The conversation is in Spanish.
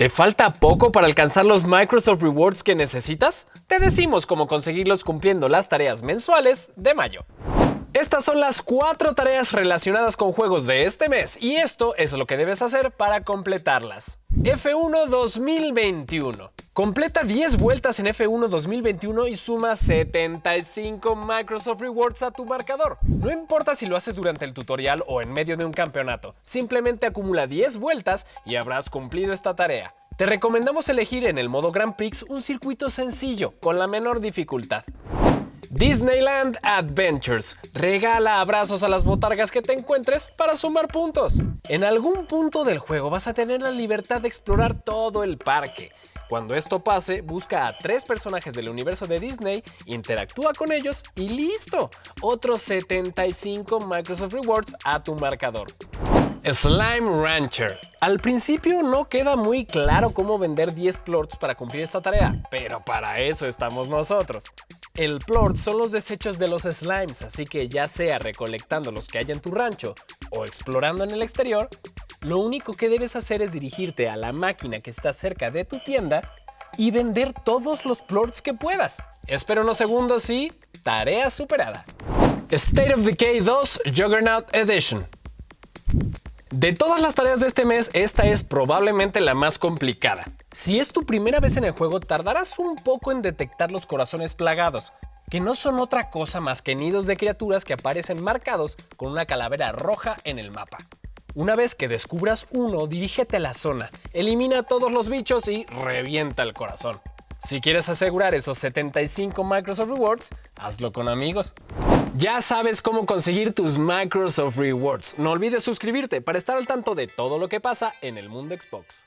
¿Te falta poco para alcanzar los Microsoft Rewards que necesitas? Te decimos cómo conseguirlos cumpliendo las tareas mensuales de mayo. Estas son las cuatro tareas relacionadas con juegos de este mes y esto es lo que debes hacer para completarlas. F1 2021. Completa 10 vueltas en F1 2021 y suma 75 Microsoft Rewards a tu marcador. No importa si lo haces durante el tutorial o en medio de un campeonato, simplemente acumula 10 vueltas y habrás cumplido esta tarea. Te recomendamos elegir en el modo Grand Prix un circuito sencillo, con la menor dificultad. Disneyland Adventures. Regala abrazos a las botargas que te encuentres para sumar puntos. En algún punto del juego vas a tener la libertad de explorar todo el parque. Cuando esto pase, busca a tres personajes del universo de Disney, interactúa con ellos y ¡listo! Otros 75 Microsoft Rewards a tu marcador. Slime Rancher. Al principio no queda muy claro cómo vender 10 plorts para cumplir esta tarea, pero para eso estamos nosotros. El plort son los desechos de los slimes, así que ya sea recolectando los que hay en tu rancho o explorando en el exterior, lo único que debes hacer es dirigirte a la máquina que está cerca de tu tienda y vender todos los plorts que puedas. Espera unos segundos y tarea superada. State of Decay 2 Juggernaut Edition. De todas las tareas de este mes, esta es probablemente la más complicada. Si es tu primera vez en el juego, tardarás un poco en detectar los corazones plagados, que no son otra cosa más que nidos de criaturas que aparecen marcados con una calavera roja en el mapa. Una vez que descubras uno, dirígete a la zona, elimina todos los bichos y revienta el corazón. Si quieres asegurar esos 75 Microsoft Rewards, hazlo con amigos. Ya sabes cómo conseguir tus Microsoft Rewards. No olvides suscribirte para estar al tanto de todo lo que pasa en el mundo Xbox.